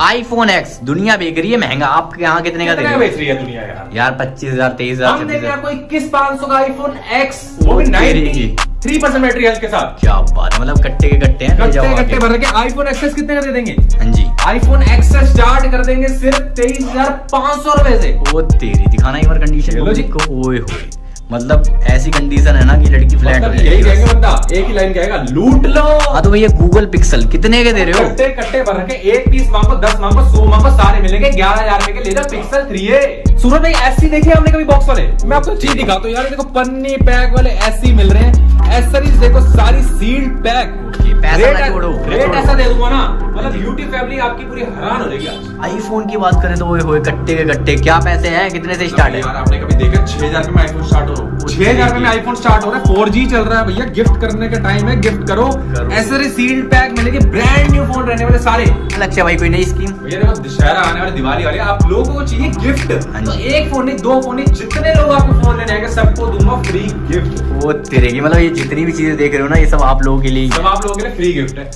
IPhone x दुनिया बेच रही है महँगा। आप यहाँ कितने का बेच रही है दुनिया यार? यार पच्चीस हज़ार तेईस हज़ार आपको इक्कीस पाँच सौ का आईफोन एक्स वो भी नाइनटी की। थ्री परसेंट बैटरी हेल्थ के साथ। क्या बात है मतलब कट्टे के कट्टे हैं कट्टे कट्टे भर के आईफोन एक्सेस कितने का दे देंगे? हाँ जी। आईफोन एक्सेस स्टार्ट कर देंगे सिर्फ़ तेईस हज़ार पाँच सौ रुपए से। वो तेरी दिखाना एक बार कंडीशन। को ओए होए। मतलब ऐसी कंडीशन है ना कि लड़की फ्लैट मतलब यही कहेंगे बंदा एक ही लाइन कहेगा लूट लो। हाँ तो भैया गूगल पिक्सल कितने के दे रहे हो? कट्टे कट्टे भर के एक पीस मांगो दस मांगो सौ मांगो सारे मिलेंगे ग्यारह हज़ार रुपए के ले जाओ पिक्सल थ्री ए सूरत भाई ऐसी देखी हमने कभी बॉक्स वाले? मैं आपको चीज़ दिखाता हूँ यार देखो पन्नी पैक वाले ऐसी मिल रहे हैं। एसेसरीज देखो सारी सील्ड पैक रेट ऐसा दे दूँगा ना। मतलब ब्यूटी फैमिली आपकी पूरी हैरान हो जाएगी आज। आईफोन की बात करें तो ओए होए कट्टे के कट्टे क्या पैसे हैं कितने से स्टार्ट है? यार आपने कभी देखा छह हज़ार में आईफोन स्टार्ट हो रहा है? छह हज़ार में आईफोन स्टार्ट हो रहा है फोर जी चल रहा है भैया गिफ्ट करने का टाइम है गिफ्ट करो। ऐसे सील्ड पैक मिलेंगे ब्रांड न्यू फ़ोन रहने वाले सारे। लक्ष्य भाई कोई नई स्कीम भैया देखो दशहरा आने वाली दिवाली वाली आप लोगों को चाहिए गिफ्ट हाँ तो जी। एक फ़ोन नहीं दो फ़ोन नहीं जितने लोग आपको फ़ोन लेने आएँगे सबको दूँगा फ्री गिफ्ट वो तेरे की मतलब ये जितनी भी चीज़ें देख रहे हो ना ये सब आप लोगों के लिए सब आप लोगों के लिए फ्री गिफ्ट है।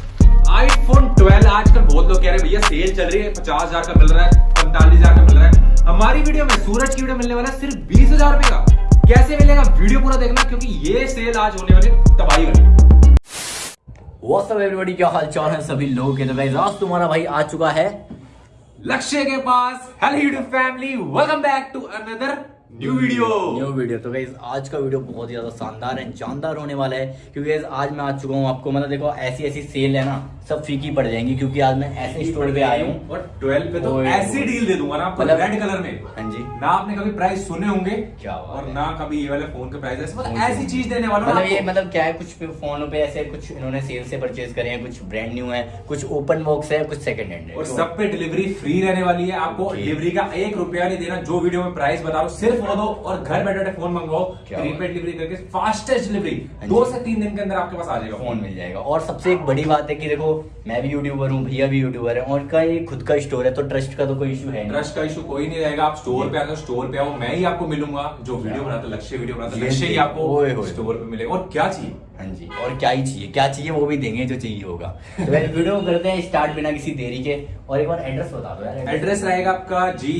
आईफोन 12 आजकल बहुत लोग कह रहे हैं भैया सेल चल रही है पचास हज़ार का मिल रहा है पैंतालीस हज़ार का मिल रहा है। हमारी वीडियो में सूरज की वीडियो मिलने वाला है सिर्फ़ बीस हज़ार रुपए का। कैसे मिलेगा? वीडियो पूरा देखना क्योंकि ये सेल आज होने वाली तबाही वाली। व्हाट्सअप एवरीबॉडी क्या हाल चाल है सभी लोगों के? तो गाइस आज तुम्हारा भाई आ चुका है लक्ष्य के पास hello YouTube family welcome back to another new video new video तो गाइस आज का वीडियो बहुत ही ज़्यादा शानदार है जानदार होने वाला है क्योंकि आज मैं आ चुका हूँ आपको। मतलब देखो ऐसी ऐसी सेल है ना सब फीकी पड़ जाएँगी क्योंकि आज मैं ऐसे स्टोर पे आया हूँ। और 12 पे तो ऐसी डील दे दूँगा ना आपको मतलब- रेड कलर में। हाँ जी। ना आपने कभी प्राइस सुने होंगे क्या और ना कभी ये वाले फ़ोन के प्राइस ऐसी चीज़ देने वाला मतलब ये मतलब क्या है कुछ फोनों पे ऐसे कुछ इन्होंने सेल से परचेज करे हैं कुछ ब्रांड न्यू है कुछ ओपन बॉक्स है कुछ सेकंड हैंड है। और तो- सब पे डिलीवरी फ्री रहने वाली है आपको डिलीवरी का एक रुपया नहीं देना जो वीडियो में प्राइस बता रहा हूँ सिर्फ़ वो दो और घर बैठे बैठे फ़ोन मंगवाओ प्रीपेड डिलीवरी करके फास्टेस्ट डिलीवरी हाँ दो से तीन दिन के अंदर आपके पास आ जाएगा। फ़ोन मिल जाएगा। और सबसे एक बड़ी बात है कि देखो मैं भी यूट्यूबर हूँ भैया भी यूट्यूबर है और का ये खुद का स्टोर है तो ट्रस्ट का तो कोई इशू है ट्रस्ट का इशू कोई नहीं रहेगा। आप स्टोर पे आते स्टोर पे आओ मैं ही आपको मिलूँगा। जो वीडियो बनाता लक्ष्य वीडियो बनाता लक्ष्य ही आपको स्टोर पे मिलेगा। और क्या चाहिए? हाँ जी और क्या ही चाहिए? क्या चाहिए वो भी देंगे जो चाहिए होगा। तो वीडियो करते हैं स्टार्ट बिना किसी देरी के। और एक बार एड्रेस बता दो यार। एड्रेस रहेगा आपका जी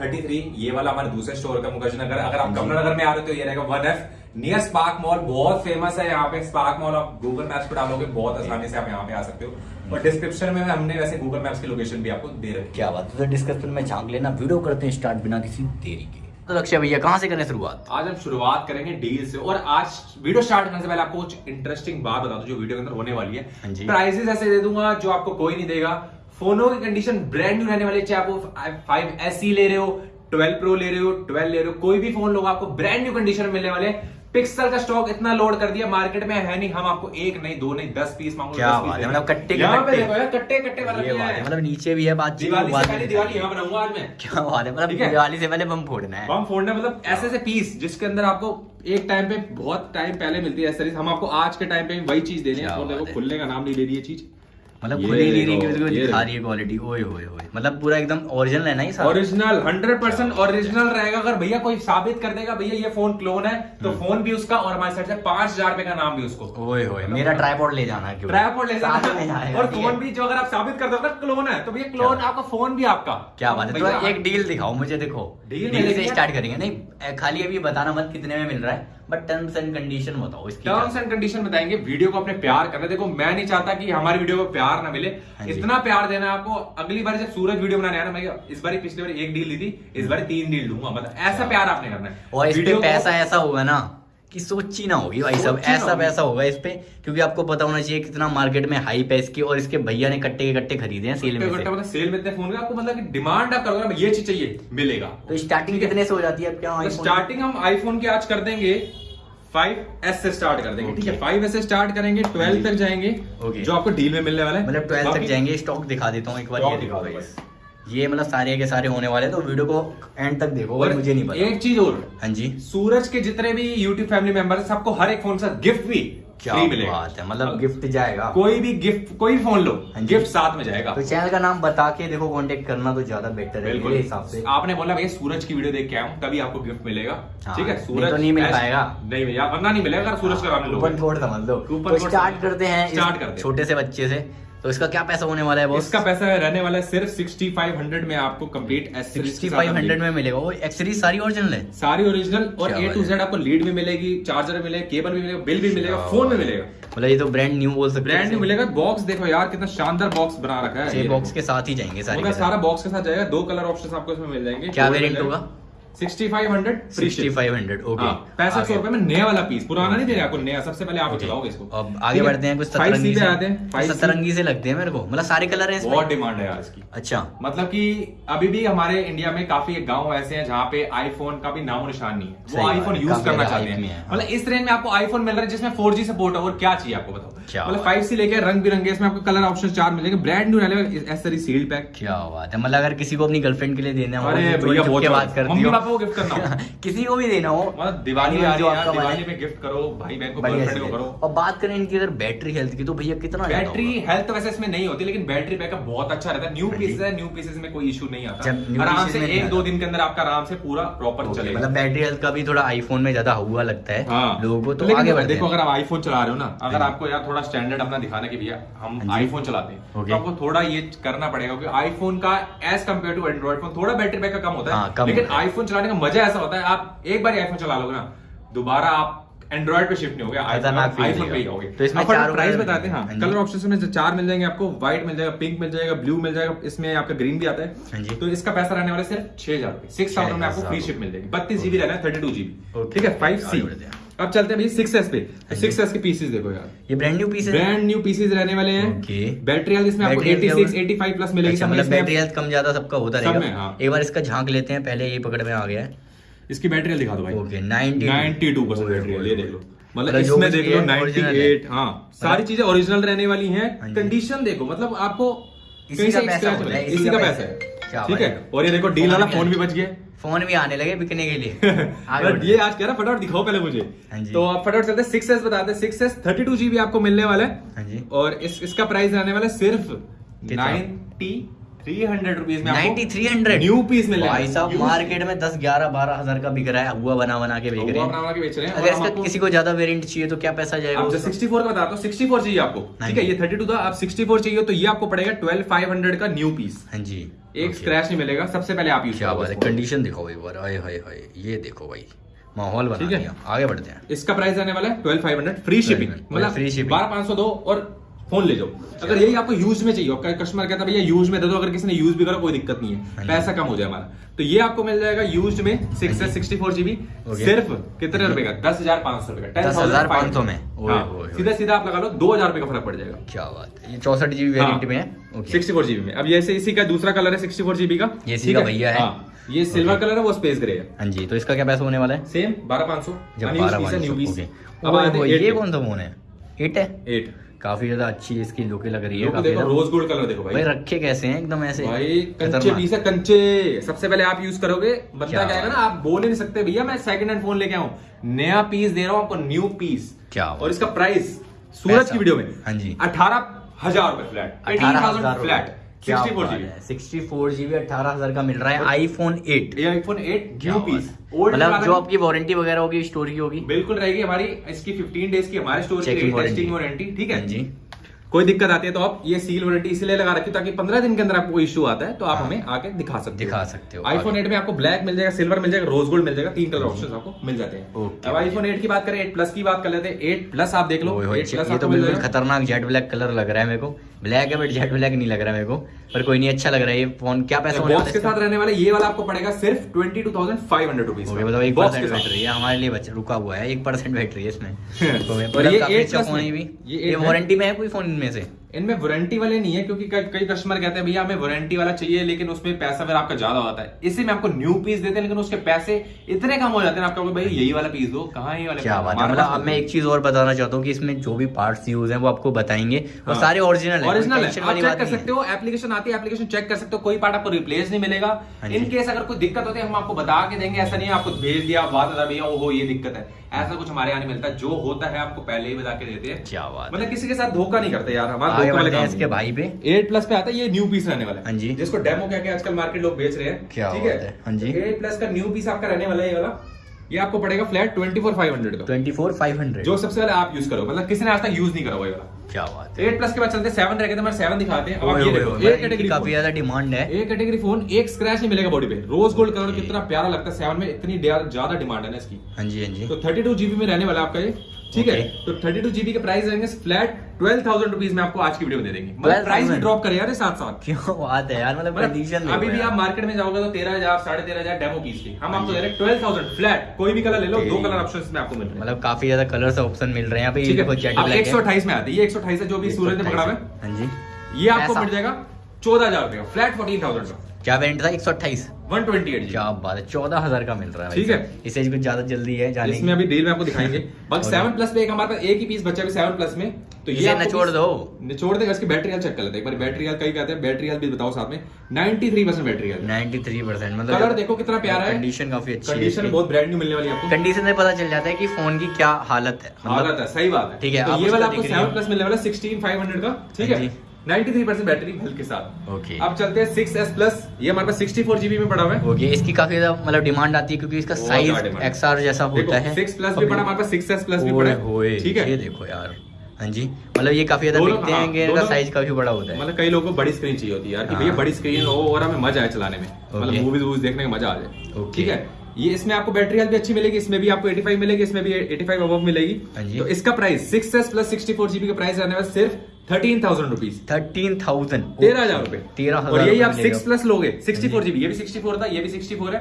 थर्टी थ्री ये वाला हमारे दूसरे स्टोर का मुखर्जी नगर अगर आप। कमला नगर में आ रहे हो तो ये रहेगा one F near Spark Mall बहुत फ़ेमस है यहाँ पे। स्पार्क मॉल आप गूगल मैप्स पे डालोगे बहुत आसानी से आप यहाँ पे आ सकते हो। और डिस्क्रिप्शन में हमने वैसे गूगल मैप्स की लोकेशन भी आपको दे रखी क्या बात है? तो डिस्कशन में झाँक लेना वीडियो करते हैं स्टार्ट बिना किसी देरी के। तो लक्ष्य भैया कहाँ से करें शुरुआत? आज हम शुरुआत करेंगे डील से। और आज वीडियो स्टार्ट करने से पहले आपको कुछ इंटरेस्टिंग बात बता दूँ जो वीडियो के अंदर होने वाली हाँ। है जी। प्राइसेस ऐसे दे दूँगा जो आपको कोई नहीं देगा। फोनों की कंडीशन ब्रांड न्यू रहने वाली चाहे आप फाइव एस ले रहे हो 12 प्रो ले रहे हो 12 ले रहे हो कोई भी फ़ोन लोग आपको ब्रांड न्यू कंडीशन में मिलने वाले पिक्सल का स्टॉक इतना लोड कर दिया मार्केट में है नहीं हम आपको एक नहीं दो नहीं दस पीस मांगो क्या बात है, मतलब कट्टे के यहाँ पे कट्टे। देखो यार कट्टे कट्टे वाला ये बात है मतलब नीचे भी है बातचीत दिवाली से पहले दिवाली यहाँ बनाऊँगा आज मैं। क्या बात है मतलब दिवाली से पहले बम फोड़ना है। बम फोड़ना मतलब ऐसे ऐसे पीस जिसके अंदर आपको एक टाइम पे बहुत टाइम पहले मिलती है हम आपको आज के टाइम पे वही चीज़ दे रहे बात है। खुलने का नाम नहीं ले रही है चीज़। मतलब खुली नहीं रही क्योंकि ये दिखा रही है क्वालिटी ओए होए होए मतलब पूरा एकदम ओरिजिनल है ना ये सारा? ओरिजिनल 100 परसेंट ओरिजिनल रहेगा। अगर भैया कोई साबित कर देगा भैया ये फ़ोन क्लोन है तो हम्म। फ़ोन भी उसका और हमारे साइड से पाँच हज़ार रुपए का नाम भी उसको। ओए होए मेरा ट्राइपॉड ले जाना है क्यों? ट्राइपॉड ले जाना। और फ़ोन भी जो अगर आप साबित कर दोगे क्लोन है। तो भैया क्लोन आपका फ़ोन भी आपका। क्या बात है। तो एक डील दिखाओ मुझे देखो। डील से स्टार्ट करेंगे। नहीं खाली अभी बताना मत कितने में मिल रहा है। बट टर्म्स एंड कंडीशन बताओ इसकी टर्म्स एंड कंडीशन बताएँगे वीडियो को अपने प्यार करना देखो मैं नहीं चाहता कि हमारी वीडियो को प्यार ना मिले। हाँ इतना प्यार देना है आपको अगली बार जब सूरज वीडियो बनाने आया ना मैं इस बार पिछली बार एक डील दी थी इस बार तीन डील दूँगा मतलब ऐसा प्यार आपने करना है। और इस पैसा ऐसा होगा ना कि सोची ना होगी भाई सब ऐसा। पैसा होगा इस पे क्योंकि आपको पता होना चाहिए कितना मार्केट में हाई पे इसकी और इसके भैया ने कट्टे के कट्टे खरीदे हैं सेल में से। मतलब सेल में इतने फ़ोन का आपको मतलब कि डिमांड आप करोगे ये चीज़ चाहिए मिलेगा। तो स्टार्टिंग कितने से हो जाती है क्या तो? स्टार्टिंग हम आईफोन की आज कर देंगे 5s से स्टार्ट कर देंगे ठीक है? 5s से स्टार्ट करेंगे 12 तक जाएँगे. जो आपको डील में मिलने वाला है। मतलब ट्वेल्थ तक जाएँगे स्टॉक दिखा देता हूँ एक बार ये दिखा दो ये मतलब सारे के सारे होने वाले तो वीडियो को एंड तक देखो और मुझे नहीं पता। एक चीज़ और। हाँ जी। सूरज के जितने भी यूट्यूब फैमिली मेंबर सबको हर एक फ़ोन सा गिफ्ट भी। क्या मिलेगा। बात है मतलब गिफ्ट जाएगा। कोई भी गिफ्ट कोई भी फ़ोन लो हाँ गिफ्ट साथ में जाएगा। तो चैनल का नाम बता के देखो कॉन्टेक्ट करना तो ज़्यादा बेटर है मेरे हिसाब से। आपने बोला भैया सूरज की वीडियो देख के आऊँ तभी आपको गिफ्ट मिलेगा। हाँ, ठीक है सूरज तो नहीं मिल पाएगा। नहीं भैया वरना नहीं मिलेगा सूरज का नाम छोड़ समझ लो। तो कोड स्टार्ट करते हैं स्टार्ट करते हैं। छोटे से बच्चे से। तो इसका क्या पैसा होने वाला है बॉस इसका पैसा रहने वाला है सिर्फ़ 6500 में आपको कंप्लीट फाइव हंड्रेड में मिलेगा। वो एक्सेसरीज सारी ओरिजिनल है? सारी ओरिजिनल और ए टू जेड आपको लीड भी मिलेगी चार्जर भी मिलेगा केबल भी मिलेगा बिल भी मिलेगा फ़ोन भी मिलेगा। मतलब ये तो ब्रांड न्यू बोल सकते ब्रांड न्यू मिलेगा। बॉक्स देखो यार कितना शानदार बॉक्स बना रखा है। बॉक्स के साथ ही जाएँगे सारे सारा बॉक्स के साथ जाएगा दो कलर ऑप्शन आपको इसमें मिल जाएँगे। क्या वेरिएंट होगा? ओके पैंसठ सौ रुपए में नया वाला पीस पुराना नहीं दे रहा आपको नया सबसे पहले आप चलाओगे इसको। अब आगे बढ़ते हैं कुछ सतरंगी से। आते हैं सतरंगी से लगते हैं मेरे को। मतलब सारे कलर हैं बहुत डिमांड है यार इसकी। अच्छा। मतलब कि अभी भी हमारे इंडिया में काफ़ी गाँव ऐसे हैं जहाँ पे आईफोन का भी नामो निशान नहीं है। वो आईफोन यूज़ करना चाहते हैं। हाँ। मतलब इस रेंज में आपको आईफोन मिल रहा है जिसमें 4G सपोर्ट है और क्या चाहिए आपको बताओ। मतलब फाइव सी लेके रंग बिरंगे इसमें आपको कलर ऑप्शन चार मिलेंगे। ब्रांड न्यू रहने सील्ड पैक क्या बात है मतलब अगर किसी को अपनी गर्लफ्रेंड के लिए देना हो तो के बात। करती हो। पापा को गिफ्ट करना हो। किसी को भी देना हो। मतलब दिवाली आ रही है आपका दिवाली में गिफ्ट करो भाई बहन को गर्लफ्रेंड को करो। और बात करें इनकी अगर बैटरी हेल्थ की तो भैया कितना बैटरी हेल्थ तो वैसे इसमें नहीं होती लेकिन बैटरी बैकअप बहुत अच्छा रहता है। न्यू हाँ पीसेस है न्यू पीसेस में कोई इशू नहीं आता। आराम से एक दो दिन के अंदर आपका आराम से पूरा प्रॉपर चलेगा। मतलब बैटरी हेल्थ का भी थोड़ा आईफोन में ज़्यादा हुआ लगता है। हाँ। लोगों को तो आगे बढ़ते देखो अगर आप आईफोन चला रहे हो ना अगर हाँ। आपको यार थोड़ा स्टैंडर्ड अपना दिखाना कि भैया हम हाँ आईफोन चलाते हैं तो आपको थोड़ा ये करना पड़ेगा क्योंकि आईफोन का as compared to Android phone थोड़ा बैटरी बैकअप कम होता हाँ, है लेकिन है। आईफोन चलाने का मज़ा ऐसा होता है आप एक बार आईफोन चला लोगे ना दोबारा आप एंड्रॉइड पे शिफ्ट नहीं हो गया आईफोन पे ही। जाओगे तो इसमें चार प्राइस बताते हैं हाँ हाँ कलर ऑप्शन में चार मिल जाएँगे आपको व्हाइट मिल जाएगा पिंक मिल जाएगा ब्लू मिल जाएगा इसमें आपका ग्रीन भी आता हाँ। है तो इसका पैसा रहने वाला सिर्फ़ छह हज़ार रुपए सिक्स थाउज़ेंड में आपको फ्री शिप मिल जाएगी। बत्तीस जीबी रहना है थर्टी टू जीबी ठीक है फाइव सी हैं। अब चलते हैं सिक्स एस पे। हाँ सिक्स एस के पीसेस देखो यार। ये ब्रांड न्यू पीस है? ब्रांड न्यू पीसेस रहने वाले हैं. बैटरी हेल्थ इसमें आपको Battery health 86 क्या 85 प्लस मिलेगी अच्छा मतलब बैटरी हेल्थ कम ज़्यादा सबका होता रहेगा। हाँ। एक बार इसका झाँक लेते हैं पहले ये पकड़ में आ गया है। इसकी बैटरी दिखा दो भाई। ओके 92 92 परसेंट बैटरी ये देख लो। मतलब मतलब इसमें देख लो है, original 98 हाँ सारी चीज़ें ओरिजिनल रहने वाली हैं। हाँ कंडीशन देखो मतलब आपको इसी का पैसा। है, इसी का पैसा है। ठीक है? है। और ये देखो डील वाला फ़ोन भी बच गया। फ़ोन भी आने लगे बिकने के लिए। ये आज कह रहा फटाफट दिखाओ पहले मुझे। हाँ तो आप फटाफट चलते सिक्स एस बताते six S thirty two GB आपको मिलने वाला है। हाँ और इस इसका प्राइस रहने वाला है सिर्फ़ नाइनटी थ्री हंड्रेड रुपीज़ में आपको 9300 न्यू पीस मिलने भाई। साहब मार्केट में 10 11 12 हज़ार का बिक रहा है। हुआ बना बना के बेच रहे हैं। अगर इसका किसी को ज़्यादा वेरिएंट चाहिए तो क्या पैसा जाएगा उसका? 64 का बताता हूँ 64 चाहिए आपको। हाँ ठीक है। ये 32 था आप 64 चाहिए तो ये आपको पड़ेगा 12500 का न्यू पीस हाँ जी। एक स्क्रैच नहीं मिलेगा सबसे पहले आप यूज़ क्या बात है कंडीशन दिखाओ एक बार हाय हाय हाय ये देखो भाई माहौल बना ठीक है। आगे बढ़ते हैं। इसका प्राइस आने वाला है 12500 फ्री शिपिंग 1200, मतलब फ्री शिपिंग बारह पाँच सौ दो और फ़ोन ले जाओ। अगर यही आपको यूज़ में चाहिए आपका कस्टमर कहता है भैया यूज़ में दे दो अगर किसी ने यूज़ भी करा कोई दिक्कत नहीं हाँ। है पैसा कम हो जाए हमारा। तो ये आपको मिल जाएगा यूज़ में सिक्स हाँ सिक्सटी फोर जीबी सिर्फ़ कितने रुपए का? दस हज़ार पाँच सौ रुपए का। 10,500 में। ओए, हाँ, ओए, ओए। सीधा सीधा आप लगा लो दो हज़ार रुपए का फ़र्क पड़ जाएगा। क्या बात है। ये चौसठ जीबी वेरिएंट में है? सिक्सटी फोर जीबी में। अब ये से इसी का दूसरा कलर है सिक्सटी फोर जीबी का। ये इसी का भैया है। हाँ, ये सिल्वर कलर है वो स्पेस ग्रे है। हाँ जी तो इसका क्या पैसा होने वाला है? सेम बारह पाँच सौ। न्यू पीस अब ये कौन सा फ़ोन है? एट है? एट काफ़ी ज़्यादा अच्छी इसकी लुक लग रही है देखो रोज गोल्ड कलर देखो भाई। भाई रखे कैसे हैं? एकदम ऐसे भाई कंचे पीस है कंचे। सबसे पहले आप यूज़ करोगे बंदा क्या है ना आप बोल ही नहीं सकते भैया मैं सेकंड हैंड फ़ोन लेके आऊँ। नया पीस दे रहा हूँ आपको न्यू पीस क्या और इसका प्राइस सूरज की वीडियो में हाँ जी। अठारह हज़ार रुपए फ्लैट अठारह हज़ार फ्लैट सिक्सटी फोर जीबी अठारह हज़ार का मिल रहा है आईफोन एट ये आईफोन एट न्यू पीस मतलब जो आपकी वारंटी वगैरह होगी स्टोर की होगी। बिल्कुल रहेगी हमारी इसकी 15 डेज़ की हमारे स्टोर की टेस्टिंग वारंटी ठीक है? हाँ जी। कोई दिक्कत आती है तो आप ये सील वारंटी इसलिए लगा रखी हो ताकि 15 दिन के अंदर आपको इशू आता है तो आप हाँ। हमें आके दिखा सकते हो। दिखा सकते हो। आईफोन। 8 में आपको ब्लैक मिल जाएगा सिल्वर मिल जाएगा रोज गोल्ड मिल जाएगा तीन कलर ऑप्शन आपको मिल जाते हैं। अब आईफोन 8 की बात करें 8 प्लस की बात कर लेते हैं 8 प्लस आप देख लो ओए होए, 8 प्लस तो बिल्कुल खतरनाक जेट ब्लैक कलर लग रहा है मेरे को। ब्लैक है बट जेट ब्लैक नहीं लग रहा है मेरे को। पर कोई नहीं अच्छा लग रहा है ये फ़ोन क्या पैसा बॉक्स के साथ रहने वाले ये वाला आपको पड़ेगा सिर्फ़ twenty two thousand five hundred rupees मतलब एक बॉक्स परसेंट के साथ। बैटरी है हमारे लिए रुका हुआ है एक परसेंट बैटरी है इसमें। और मतलब ये काफ़ी 8 plus फ़ोन में- भी। ये ये 8 में- वारंटी में है कोई फ़ोन इनमें से इनमें वारंटी वाले नहीं है क्योंकि कई कस्टमर कहते हैं भैया हमें वारंटी वाला चाहिए लेकिन उसमें पैसा फिर आपका ज़्यादा होता है। इसी में आपको न्यू पीस देते हैं लेकिन उसके पैसे इतने कम हो जाते हैं आपका भाई यही वाला पीस दो कहाँ ये वाला क्या? बात है मतलब अब मैं एक चीज़ और बताना चाहता हूँ कि इसमें जो भी पार्ट्स यूज़ है वो आपको बताएँगे। और हाँ। सारे ओरिजिनल है ओरिजिनल है। चेक कर सकते हो। एप्लीकेशन आती है एप्लीकेशन चेक कर सकते हो कोई पार्ट आपको रिप्लेस नहीं मिलेगा। हाँ जी। इन केस अगर कोई दिक्कत होती है हम आपको बता के देंगे ऐसा नहीं है आपको भेज दिया बात बता भैया ओहो ये दिक्कत है। ऐसा कुछ हमारे यहाँ नहीं मिलता। जो होता है आपको पहले ही बता के देते हैं। क्या बात मतलब किसी के साथ धोखा नहीं करते यार हमारा आगे बढ़ते हैं इसके भाई पे। एट प्लस पे आता है ये न्यू पीस रहने वाला है। हाँ जी। जिसको डेमो क्या क्या आजकल मार्केट लोग बेच रहे हैं। क्या ठीक है, हाँ। जी। एट प्लस का न्यू पीस आपका रहने वाला है ये वाला। ये आपको पड़ेगा flat twenty four five hundred का। ट्वेंटी फोर फाइव हंड्रेड जो सबसे पहले आप यूज़ करो। मतलब किसी ने आज तक यूज़ नहीं करा हुआ वाला। क्या बात है। एट प्लस के बाद चलते सेवन रह गए थे सेवन दिखाते हैं। अब ये देखो। कैटेगरी काफ़ी ज़्यादा डिमांड है। कैटेगरी फ़ोन एक स्क्रैच नहीं मिलेगा बॉडी पे। रोज गोल्ड कलर कितना प्यारा लगता है। सेवन में इतनी ज़्यादा डिमांड है ना इसकी। हाँ जी हाँ जी। तो थर्टी टू जीबी में रहने वाला आपका ये। ठीक है? तो थर्टी टू जीबी के प्राइस रहेंगे फ्लैट ट्वेल्व थाउज़ेंड रुपीज़ में आपको आज की वीडियो में दे देंगे। मतलब प्राइस भी ड्रॉप करे यार ये साथ साथ। क्यों? बात है यार मतलब कंडीशन मतलब अभी भी आप मार्केट में जाओगे तो तेरह हज़ार साढ़े तेरह हज़ार डेमो की। हम आपको दे रहे हैं ट्वेल्व थाउज़ेंड फ्लैट कोई भी कलर ले लो दो कलर ऑप्शन में आपको मिल रहे हैं। मतलब काफ़ी ज़्यादा कलर्स ऑप्शन मिल रहे हैं। यहाँ पे है? ब्लैक एक सौ अट्ठाईस में आती है। एक सौ अट्ठाईस जो भी सूरज ने पकड़ा हुआ है। हाँ जी। ये आपको मिल जाएगा चौदह हज़ार रुपये फ्लैट फोर्टीन थाउज़ेंड का। क्या वेरिएंट था? एक सौ अट्ठाईस। वन ट्वेंटी एट क्या बात है चौदह हज़ार का मिल रहा है ठीक है। इसे कुछ ज़्यादा जल्दी है जाने इसमें अभी डील में आपको दिखाएँगे। बाकी सेवन प्लस पे एक हमारे पास एक ही पीस बचा है सेवन प्लस में। तो ये निचोड़ दो। निचोड़ देगा इसकी बैटरी हेल्थ चेक कर लेते हैं। एक बार बैटरी हेल्थ कई कहते हैं बैटरी हेल्थ भी बताओ साथ में। 93% परसेंट बैटरी हेल्थ 93 परसेंट मतलब कलर देखो कितना प्यारा है। कंडीशन काफ़ी अच्छी कंडीशन बहुत ब्रांड न्यू मिलने वाली है आपको। कंडीशन से पता चल जाता है कि फ़ोन की क्या हालत है। मतलब हालत है सही बात है। ठीक है, तो ये वाला आपको सेवन प्लस मिलने वाला सिक्सटीन फाइव हंड्रेड का। ठीक हाँ है। 93% बैटरी हेल्थ के साथ। ओके अब चलते हैं सिक्स एस प्लस ये हमारे पास सिक्सटी फोर जीबी में पड़ा हुआ है। ओके इसकी काफ़ी ज़्यादा मतलब डिमांड आती है क्योंकि इसका साइज़ एक्सआर जैसा होता है। सिक्स प्लस भी पड़ा हमारे पास सिक्स एस प्लस भी पड़ा है। ठीक है? ये देखो यार। हाँ जी मतलब ये काफ़ी ज़्यादा बिकते हाँ, हैं कि इनका साइज़ काफ़ी बड़ा होता है। मतलब कई लोगों को बड़ी स्क्रीन चाहिए होती है यार कि हाँ। भैया बड़ी स्क्रीन हो और हमें मज़ा आए चलाने में। मतलब मूवीज़ वूवीज देखने का मज़ा आ जाए। ठीक है? ये इसमें आपको बैटरी हेल्थ भी अच्छी मिलेगी इसमें भी आपको 85 मिलेगी इसमें भी 85 अबव मिलेगी। हाँ तो इसका प्राइस 6s प्लस 64 जीबी का प्राइस रहने वाला सिर्फ़ thirteen thousand rupees thirteen thousand. तेरह हज़ार रुपए। तेरह हज़ार यही आप सिक्स प्लस लोगे। सिक्सटी फोर जीबी ये भी सिक्सटी फोर था ये भी सिक्सटी फोर है।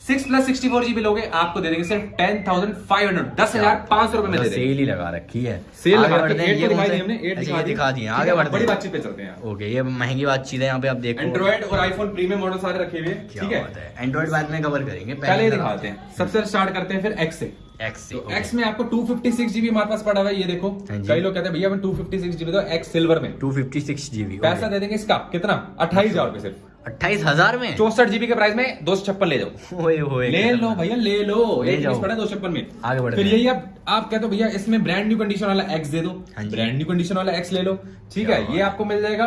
Six plus sixty four GB लोगे आपको दे देंगे सिर्फ़ टेन थाउज़ेंड फाइव हंड्रेड दस हज़ार पाँच सौ रुपए में सेल ही लगा रखी है। सेल लगा बढ़ते के हैं, ये अच्छा, दिखा दी आगे है, बढ़ते बड़ी बातचीत पे चलते हैं। ओके ये महँगी बातचीत है यहाँ पे आप देखो। एंड्रॉइड और आईफोन प्रीमियम मॉडल सारे रखे हुए ठीक है? एंड्रॉइड बाद में कवर करेंगे पहले दिखाते हैं। सबसे स्टार्ट करते हैं फिर एक्स से। एक्स तो एक्स में आपको 256 जीबी हमारे पास पड़ा हुआ है ये देखो। हाँ कई लोग कहते हैं भैया मैं 256 जीबी दो एक्स सिल्वर में। टू फिफ्टी सिक्स जीबी पैसा दे देंगे इसका कितना? अट्ठाईस हज़ार रुपए सिर्फ़। अट्ठाईस हज़ार में? चौसठ जीबी के प्राइस में दो सौ छप्पन ले जाओ। ओए ले लो भैया ले लो। ले जाओ। पड़ा दो छप्पन में। आगे बढ़ते फिर यही आप आप कहते हो भैया इसमें ब्रांड न्यू कंडीशन वाला एक्स दे दो। ब्रांड न्यू कंडीशन वाला एक्स ले लो। ठीक है ये आपको मिल जाएगा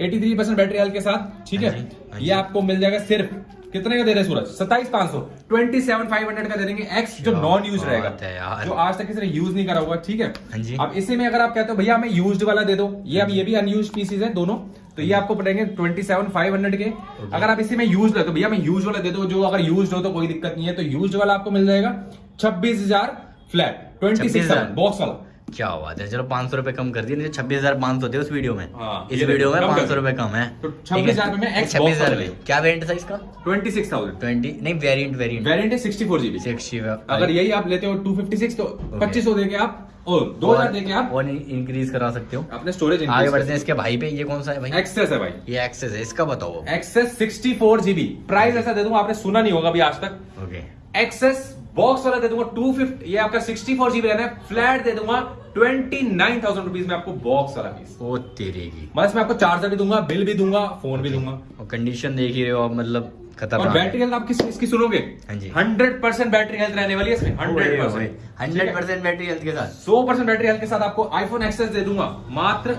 83% परसेंट बैटरी हेल्थ के साथ। ठीक हाँ है हाँ ये आपको मिल जाएगा सिर्फ़ कितने का दे रहे सूरज? सत्ताईस पाँच सौ। ट्वेंटी सेवन फाइव हंड्रेड का दे देंगे एक्स जो नॉन यूज़ रहेगा। जो आज तक किसी ने यूज़ नहीं करा हुआ ठीक है। हाँ अब इसी में अगर आप कहते हो भैया हमें यूज्ड वाला दे दो। ये अब ये भी अनयूज पीसीज है दोनों। तो ये आपको पड़ेंगे ट्वेंटी सेवन फाइव हंड्रेड के अगर आप इसी में यूज़ तो भैया हमें यूज़ वाला दे दो जो अगर यूज़ हो तो कोई दिक्कत नहीं है तो यूज़ वाला आपको मिल जाएगा। छब्बीस हज़ार फ्लैट ट्वेंटी सिक्स बॉक्स वाला। क्या बात है चलो पाँच सौ रुपए कम कर दिए छब्बीस हज़ार पाँच सौ थे उस वीडियो में। हाँ, इस वीडियो में पाँच सौ रुपए कम है। तो 26,000 में छब्बीस हज़ार में। क्या वेरिएंट था इसका? ट्वेंटी सिक्स थाउज़ेंड ट्वेंटी नहीं वेरिएंट वेरिएंट वेरियंट है सिक्सटी फोर जीबी सिक्सटी अगर यही आप लेते हो टू फिफ्टी सिक्स तो पच्चीस सौ देके आप और दो हज़ार देके आप? और इंक्रीज करा सकते हो। अपने स्टोरेज आगे बढ़ते हैं इसके भाई पे ये कौन सा है भाई? एक्सेस है भाई। ये एक्सेस है इसका बताओ access sixty four GB price ऐसा दे दूँगा आपने सुना नहीं होगा अभी आज तक। ओके एक्सेस बॉक्स वाला दे दूँगा टू फिफ्टी ये आपका सिक्सटी फोर जीबी रहना है। फ्लैट दे दूँगा ट्वेंटी नाइन थाउज़ेंड रुपीज़ में आपको बॉक्स वाला पीस ओ तेरे की। मैं इसमें आपको चार्जर भी दूँगा बिल भी दूँगा फ़ोन भी दूँगा। कंडीशन देख ही रहे हो आप मतलब खतरनाक बैटरी हेल्थ आप किस इसकी सुनोगे? हाँ जी। हंड्रेड परसेंट बैटरी हेल्थ रहने वाली है इसमें hundred percent. Hundred percent battery health के साथ। सौ परसेंट बैटरी हेल्थ के साथ आपको आईफोन एक्सेस दे दूँगा मात्र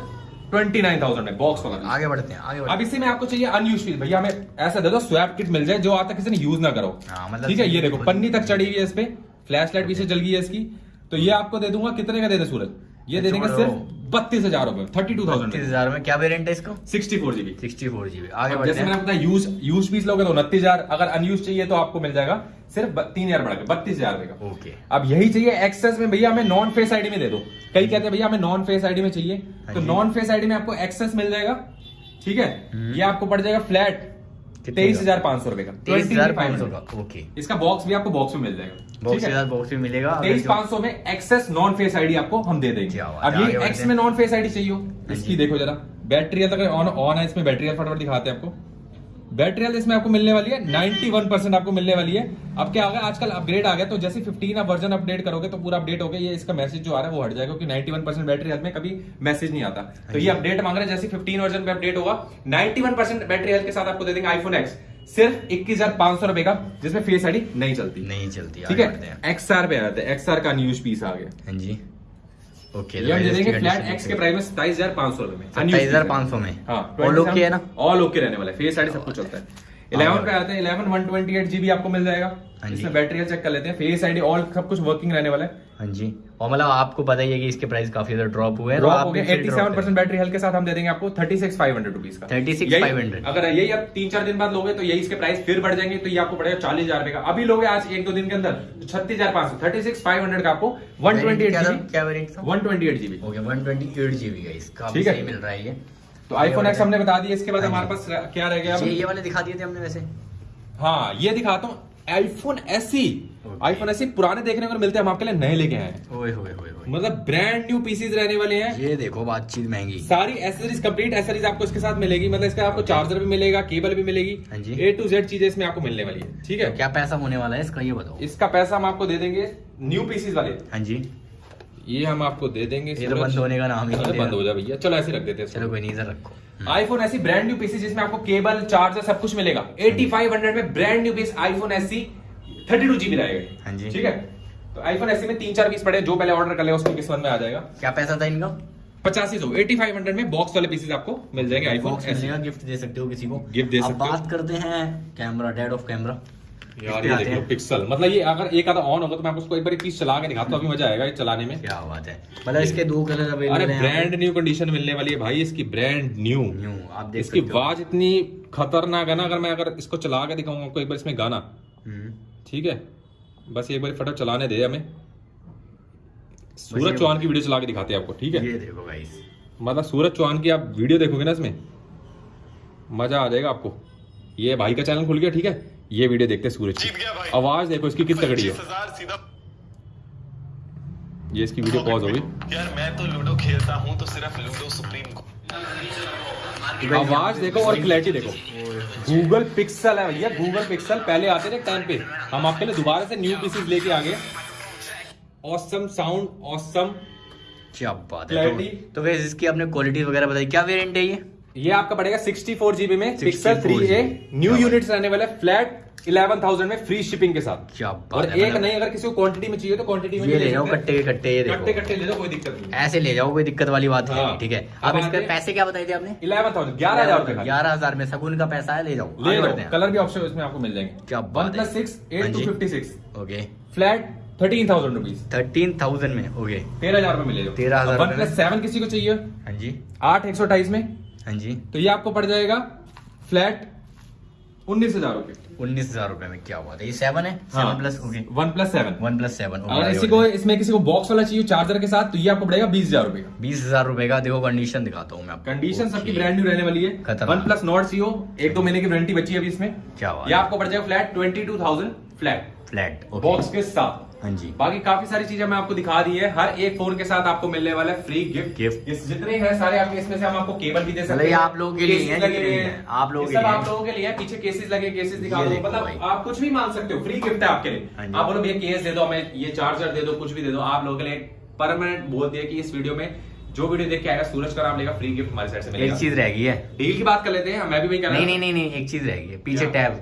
ट्वेंटी नाइन थाउज़ेंड में बॉक्स वाला आगे बढ़ते हैं आगे बढ़ते अब इसी में आपको चाहिए अनयूज पीस भैया हमें ऐसा दे दो स्वैप किट मिल जाए जो आज तक किसी ने यूज़ ना करो हाँ, मतलब ठीक है ये देखो पन्नी तक चढ़ी हुई है इस पे फ्लैश लाइट पीछे जल गई है इसकी। तो ये आपको दे दूँगा कितने का दे दे सूरज? ये दे देंगे सिर्फ़ बत्तीस हज़ार रुपए थर्टी टू थाउज़ेंड हज़ार में क्या वेरिएंट है इसका? Sixty four GB sixty four GB आगे जैसे मैंने बताया यूज़ यूज़ पीस लोगे तो उनतीस हज़ार अगर अनयूज चाहिए तो आपको मिल जाएगा सिर्फ़ तीन हज़ार बढ़ा के बत्तीस हज़ार का। ओके अब यही चाहिए एक्सेस में भैया हमें नॉन फेस आईडी में दे दो। कई कहते हैं भैया हमें नॉन फेस आईडी में चाहिए। हाँ तो नॉन फेस आईडी में आपको एक्सेस मिल जाएगा ठीक है? हम्म। ये आपको पड़ जाएगा फ्लैट तेईस हज़ार पाँच सौ रुपए का। तेईस हज़ार पाँच सौ का ओके इसका बॉक्स भी आपको बॉक्स में मिल जाएगा बॉक्स के साथ बॉक्स भी मिलेगा तेईस पाँच सौ में एक्सेस नॉन फेस आईडी आपको हम दे देंगे। अब ये एक्स में नॉन फेस आईडी चाहिए हो इसकी देखो जरा। बैटरी हेल्थ अगर ऑन ऑन है इसमें बैटरी फटाफट दिखाते हैं आपको। बैटरी हेल्थ इसमें आपको मिलने वाली है 91% परसेंट आपको मिलने वाली है। अब क्या होगा आजकल अपग्रेड आ गया तो जैसे 15 आप वर्जन अपडेट करोगे तो पूरा अपडेट हो गया। ये इसका मैसेज जो आ रहा है वो हट जाएगा क्योंकि 91% परसेंट बैटरी हेल्थ में कभी मैसेज नहीं आता। तो ये अपडेट मांग रहे हैं जैसे 15 वर्जन पे अपडेट होगा 91% परसेंट बैटरी हेल्थ के साथ आपको दे देंगे आईफोन एक्स सिर्फ़ इक्कीस हज़ार पाँच सौ रुपए का जिसमें फेस आईडी नहीं चलती। नहीं चलती ठीक हैं? है। एक्सआर पे आते हैं एक्सआर का न्यूज़ पीस आ गया। हाँ जी। ओके ये हम दे देंगे फ्लैट एक्स के प्राइस में सताईस हज़ार पाँच सौ रुपए में। सत्ताईस हज़ार पाँच सौ में? हाँ और है ना? ऑल ओके रहने वाला है। फेस आईडी सब कुछ चलता है। इलेवन पे आते हैं eleven one twenty eight GB आपको मिल जाएगा। हाँ इसमें बैटरी चेक कर लेते हैं। फेस आईडी ऑल सब कुछ वर्किंग रहने वाला है। हाँ जी। और मतलब आपको पता ही है कि इसके प्राइस काफ़ी ज़्यादा ड्रॉप हुए हैं ड्रॉप हो गया फिर एट्टी drop सेवन करें। परसेंट बैटरी हेल्थ के साथ हम दे देंगे आपको thirty six five hundred rupees का। 36,500 यही- अगर यही आप तीन चार दिन बाद लोगे तो यही इसके प्राइस फिर बढ़ जाएँगे तो ये आपको पड़ेगा चालीस हज़ार रुपए का। अभी लोगे आज एक दो दिन के अंदर तो छत्तीस हज़ार पाँच सौ। थर्टी सिक्स फाइव हंड्रेड का आपको वन ट्वेंटी एट क्या था? One twenty eight GB okay 128 GB का इसका ठीक है। मिल रहा है ये। तो आईफोन एक्स हमने बता दिया इसके बाद हाँ हमारे पास क्या रह गया? ये वाले दिखा दिए थे हमने वैसे। हाँ ये दिखाता हूँ। आईफोन एसी आईफोन एसी पुराने देखने को मिलते हैं हम आपके लिए नए लेके आए हैं। ओए होए होए होए मतलब ब्रांड न्यू पीसीज रहने वाले हैं। ये देखो बातचीत महँगी। सारी एसेसरीज कंप्लीट एसेसरीज आपको इसके साथ मिलेगी। मतलब इसका आपको चार्जर भी मिलेगा केबल भी मिलेगी। ए टू जेड चीज़ें इसमें आपको मिलने वाली है। ठीक है? तो क्या पैसा होने वाला है इसका ये बताओ। इसका पैसा हम आपको दे देंगे न्यू पीसीज वाले। हाँ जी। ये हम आपको दे देंगे ये तो बंद होने का नाम ही नहीं बंद हो जा भैया। चलो ऐसे रख देते हैं चलो कोई नहीं इधर रखो। हम्म। आईफोन ऐसी ब्रांड न्यू पीसी जिसमें आपको केबल चार्जर सब कुछ मिलेगा। 8500 में ब्रांड न्यू पीस आईफोन ऐसी 32 जीबी रहेगा। हाँ जी। ठीक है? तो आईफोन ऐसी में तीन चार पीस पड़े जो पहले ऑर्डर कर ले उसको किस्मत में आ जाएगा? क्या पैसा था इनका? पचासी सौ। एटी फाइव हंड्रेड में बॉक्स वाले पीसेस आपको मिल जाएँगे आईफोन गिफ्ट दे सकते हो किसी को। गिफ्ट दे सकते हो। बात करते हैं कैमरा डेड ऑफ़ कैमरा यार ये देख लो पिक्सल मतलब ये अगर एक आधा ऑन होगा तो मैं आपको उसको एक बार पीस चला के दिखाता हूँ अभी मज़ा आएगा ये चलाने में। क्या बात है। मतलब इसके दो कलर अरे अवेलेबल ब्रांड न्यू कंडीशन मिलने वाली है भाई इसकी ब्रांड न्यू न्यू आप देख इसकी आवाज़ इतनी खतरनाक है ना अगर मैं अगर इसको चला के दिखाऊँगा आपको एक बार इसमें गाना। हम्म, ठीक है? बस एक बार फटाफट चलाने दे हमें। सूरज चौहान की वीडियो चला के दिखाते हैं आपको ठीक है? ये देखो गाइस मतलब सूरज चौहान की आप वीडियो देखोगे ना इसमें मज़ा आ जाएगा आपको। ये भाई का चैनल खुल गया ठीक है? ये वीडियो देखते हैं सूरज की। आवाज़ देखो इसकी कितनी तगड़ी है। ये इसकी वीडियो पॉज हो गई। यार मैं तो लूडो खेलता हूँ तो सिर्फ़ लूडो सुप्रीम को। आवाज़ देखो और क्लैरिटी देखो। गूगल पिक्सल है भैया गूगल पिक्सल पहले आते थे टाइम पे। हम आपके लिए दोबारा से न्यू पीसेस लेके आ गए। ऑसम साउंड ऑसम क्या बात है तो, तो गाइस इसकी आपने क्वालिटी वगैरह बताई। क्या वेरिएंट है ये? ये आपका पड़ेगा 64 जीबी में pixel 3a GB new unit रहने वाला फ्लैट 11000 में फ्री शिपिंग के साथ। क्या और बात है एक नहीं अगर किसी को क्वांटिटी में चाहिए तो क्वांटिटी में ये ले जाओ कट्टे के कट्टे ये हैं। कट्टे कट्टे ले लो कोई दिक्कत नहीं। ऐसे ले जाओ कोई दिक्कत वाली बात है हाँ। नहीं ठीक है। अब इसके पैसे क्या बताए थे आपने? इलेवन थाउज़ेंड ग्यारह हज़ार ग्यारह हज़ार में सगुन का पैसा है ले जाओ ले हैं। कलर भी ऑप्शन इसमें आपको मिल जाएँगे। क्या वन प्लस सिक्स हाँ eight two fifty six. Okay. Flat thirteen thousand rupees thirteen thousand में ओके। तेरह हज़ार रुपए मिलेगा। 13,000 वन प्लस सेवन किसी को चाहिए? हाँ जी। आठ एक सौ अट्ठाईस में। हाँ जी। तो ये आपको पड़ जाएगा फ्लैट उन्नीस हज़ार रुपए उन्नीस हज़ार रुपए में क्या हुआ था ये सेवन है? Seven plus okay one plus seven one plus seven अगर इसी को इसमें किसी को बॉक्स वाला चाहिए चार्जर के साथ तो ये आपको पड़ेगा बीस हज़ार रुपए का बीस हज़ार रुपए का देखो कंडीशन दिखाता हूँ मैं आपको। कंडीशन सबकी. ब्रांड न्यू रहने वाली है। वन प्लस नॉट सीओ एक दो महीने की वारंटी बची है अभी इसमें। क्या बात ये आपको पड़ जाएगा flat twenty two thousand flat flat box के साथ। हाँ जी। बाकी काफ़ी सारी चीज़ें मैं आपको दिखा दी है। हर एक फ़ोन के साथ आपको मिलने वाला है फ्री गिफ्ट गिफ्ट इस जितने हैं सारे आपके इसमें से हम आपको केबल भी दे सकते हैं आप लोगों के लिए हैं। आप लोगों के लिए आप लोगों के लिए पीछे केसेस लगे केसेस दिखा दो। मतलब आप कुछ भी मान सकते हो। फ्री गिफ्ट है आपके लिए। हाँ आप बोलो भैया केस दे दो हमें ये चार्जर दे दो कुछ भी दे दो। आप लोगों के लिए परमानेंट बोल दिया कि इस वीडियो में जो वीडियो देख के आएगा सूरज का नाम लेगा फ्री गिफ्ट हमारे साइड से एक चीज़ रह गई है। डील की बात कर लेते हैं। मैं भी वही हूँ। नहीं नहीं नहीं एक चीज़ रह गई है। पीछे टैब।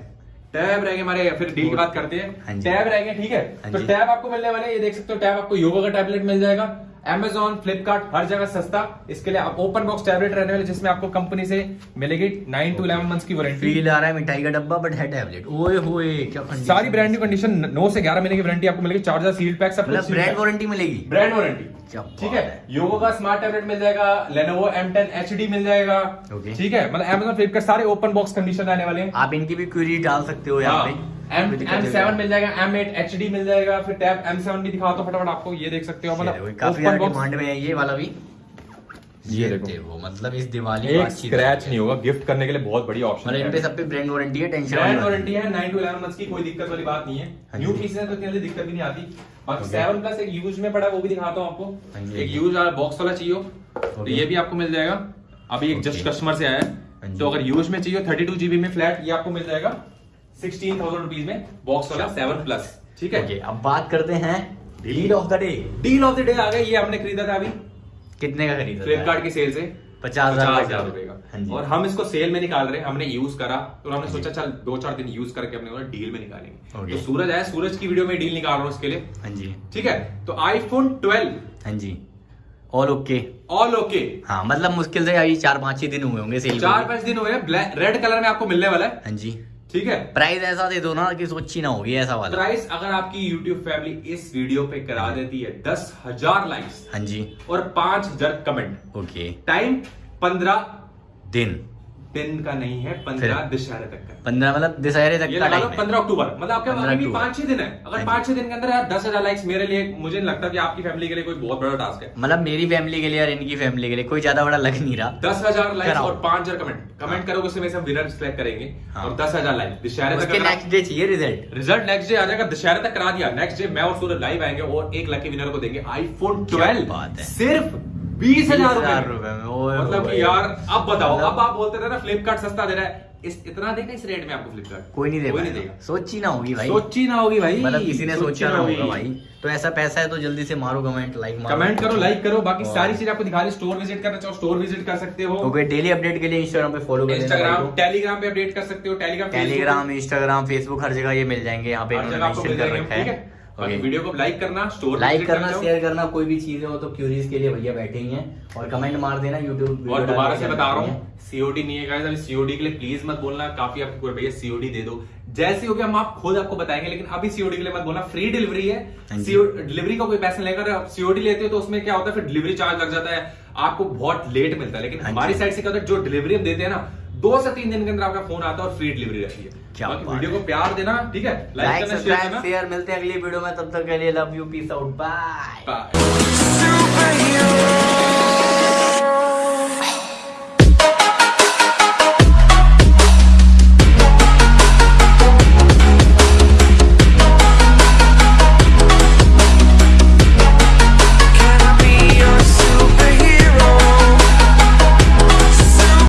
टैब रहेंगे गए हमारे फिर डील की बात करते हाँ। हैं टैब रहेंगे गए ठीक है? हाँ तो टैब आपको मिलने वाले ये देख सकते हो टैब आपको योगा का टैबलेट मिल जाएगा। Amazon, फ्लिपकार्ट हर जगह सस्ता। इसके लिए आप ओपन बॉक्स टैबलेट रहने वाले जिसमें आपको कंपनी से मिलेगी नाइन टू इलेवन मंथ्स की वारंटी फील आ रहा है मिठाई का डब्बा बट है टैबलेट ओए होए क्या सारी ब्रांड न्यू कंडीशन नौ से ग्यारह महीने की वारंटी आपको मिलेगी चार्जर सील पैक सब मतलब ब्रांड वारंटी मिलेगी। ब्रांड वारंटी ठीक है? है। योगो का स्मार्ट टैबलेट मिल जाएगा लेनोवो एम M10 HD मिल जाएगा। ठीक है? मतलब Amazon फ्लिपकार्ट सारे ओपन बॉक्स कंडीशन आने वाले हैं। आप इनकी भी क्वेरी डाल सकते हो यहाँ पे। एम एम सेवन मिल जाएगा एम एट एच डी मिल जाएगा फिर टैब एम सेवन भी दिखाओ तो फटाफट आपको ये देख सकते हो मतलब काफ़ी open ज़्यादा box, डिमांड में है ये वाला भी। ये देखो। मतलब इस दिवाली एक स्क्रैच नहीं होगा गिफ्ट करने के लिए बहुत बड़ी ऑप्शन मतलब इन पे है सब पे ब्रांड वारंटी है टेंशन ब्रांड वारंटी है नाइन टू इलेवन मंथ्स की कोई दिक्कत वाली बात नहीं है। हाँ न्यू पीस है तो इतनी दिक्कत भी नहीं आती। प्लस एक यूज़ में पड़ा वो भी दिखाता हूँ हाँ आपको एक हाँ यूज़ वाला बॉक्स वाला चाहिए तो ये भी आपको मिल जाएगा। अभी एक जस्ट कस्टमर से आया हाँ। है तो अगर यूज़ में चाहिए थर्टी टू जीबी में फ्लैट ये आपको मिल जाएगा। सिक्सटीन थाउज़ेंड रुपीज़ में बॉक्स वाला सेवन प्लस ठीक है? अब बात करते हैं deal of the day deal of the day आ गया ये हमने खरीदा था अभी? कितने का खरीदा फ्लिपकार्ट की सेल से? पचास हज़ार रुपए का। हाँ और हम इसको सेल में निकाल रहे हैं हमने यूज़ करा तो हमने हाँ सोचा चल दो चार दिन यूज़ करके बोला डील में निकालेंगे। तो सूरज आया सूरज की वीडियो में डील निकाल रहा हूँ उसके लिए। हाँ जी। ठीक है? तो आईफोन 12 हाँ जी। ऑल ओके ऑल ओके हाँ मतलब मुश्किल से अभी चार पाँच ही दिन हुए होंगे सेल चार पाँच दिन हुए हैं। रेड कलर में आपको मिलने वाला है। हाँ जी। ठीक है? प्राइस ऐसा दे दो ना कि सोची ना होगी ऐसा वाला। प्राइस अगर आपकी YouTube फैमिली इस वीडियो पे करा देती है दस हज़ार लाइक्स हाँ जी। और पाँच हज़ार कमेंट ओके टाइम पंद्रह दिन। दिन का नहीं है पंद्रह दशहरे तक का। पंद्रह मतलब दशहरे तक का टाइम पंद्रह अक्टूबर। मतलब आपके 15 अभी भी पाँच छह दिन है। हाँ अगर पाँच छह दिन के अंदर यार दस हज़ार लाइक्स मेरे लिए मुझे नहीं लगता कि आपकी फैमिली के लिए कोई बहुत बड़ा टास्क है। मतलब मेरी फैमिली के लिए और इनकी फैमिली के लिए कोई ज़्यादा बड़ा लग नहीं रहा। दस हज़ार लाइक्स कराओ। और पाँच हज़ार कमेंट कमेंट हाँ। करोगे उसमें से हम विनर सिलेक्ट करेंगे। हाँ। और दस हज़ार लाइक दशहरे तक नेक्स्ट डे चाहिए रिज़ल्ट रिज़ल्ट नेक्स्ट डे आ जाएगा दशहरे तक करा दिया। नेक्स्ट डे मैं और सूरज लाइव आएँगे और एक लकी विनर को देंगे। आईफोन 12 सिर्फ़ बीस हज़ार रुपए। में मतलब। कि यार अब बताओ अब आप बोलते रहे ना फ्लिपकार्ट सस्ता दे रहा है। इस इतना देगा इस रेट में आपको फ्लिपकार्ट कोई नहीं दे देगा। सोची ना होगी भाई। सोची ना होगी भाई मतलब किसी ने सोचा ना होगा भाई। तो ऐसा पैसा है तो जल्दी से मारो कमेंट लाइक मारो। कमेंट करो लाइक करो बाकी सारी चीज़ें आपको दिखा रही स्टोर विज़िट करना चाहो स्टोर विज़िट कर सकते हो। ओके डेली अपडेट के लिए इंस्टाग्राम पे फॉलो कर इंस्टाग्राम टेलीग्राम पे अपडेट कर सकते हो टेलीग्राम टेलीग्राम इंस्टाग्राम फेसबुक हर जगह ये मिल जाएँगे। यहाँ पे मेंशन कर रखा ठीक है? बाकी वीडियो को लाइक करना स्टोर लाइक करना शेयर करना कोई भी चीज़ें हो तो क्यूरीज के लिए भैया बैठे ही हैं और कमेंट मार देना यूट्यूब और दोबारा से बता रहा हूँ सीओडी नहीं है अभी सीओडी के लिए प्लीज़ मत बोलना काफ़ी आपको भैया सीओडी दे दो। जैसे हो गया हम आप खुद आपको बताएँगे लेकिन अभी सीओडी के लिए मत बोलना फ्री डिलीवरी है। डिलीवरी का कोई पैसा लेकर आप सीओडी लेते हो तो उसमें क्या होता है फिर डिलीवरी चार्ज लग जाता है। आपको बहुत लेट मिलता है लेकिन हाँ हमारी साइड से क्या होता है जो डिलीवरी हम देते हैं ना दो से तीन दिन के अंदर आपका फ़ोन आता है और फ्री डिलीवरी रहती है। क्या बात वीडियो को प्यार देना ठीक है? लाइक सब्सक्राइब शेयर मिलते हैं अगली वीडियो में तब तक के लिए love you peace out bye